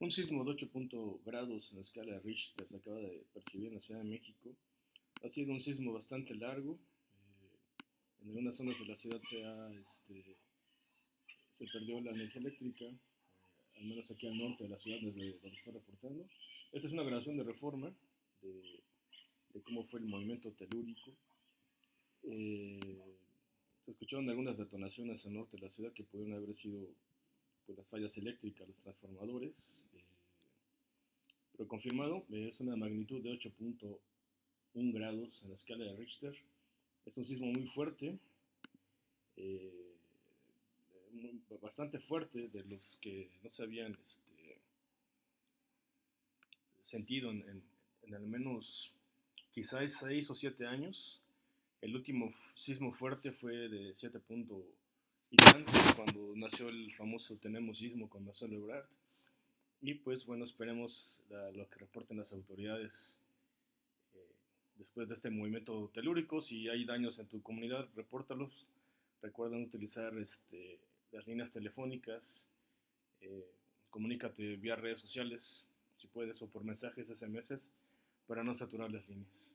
Un sismo de 8 grados en la escala Richter se acaba de percibir en la Ciudad de México. Ha sido un sismo bastante largo. Eh, en algunas zonas de la ciudad se, ha, este, se perdió la energía eléctrica, eh, al menos aquí al norte de la ciudad, desde donde estoy reportando. Esta es una grabación de reforma de, cómo fue el movimiento telúrico. Eh, se escucharon algunas detonaciones al norte de la ciudad que pudieron haber sido pues, las fallas eléctricas, los transformadores. Eh, pero confirmado, eh, es una magnitud de 8.1 grados en la escala de Richter. Es un sismo muy fuerte, eh, bastante fuerte, de los que no se habían este, sentido en, al menos quizás 6 o 7 años. El último sismo fuerte fue de 7.1 cuando nació el famoso Tenemos con Marcelo Ebrard. Y pues bueno, esperemos lo que reporten las autoridades eh, después de este movimiento telúrico. Si hay daños en tu comunidad, repórtalos. Recuerden utilizar este, las líneas telefónicas. Eh, comunícate vía redes sociales, si puedes, o por mensajes SMS para no saturar las líneas.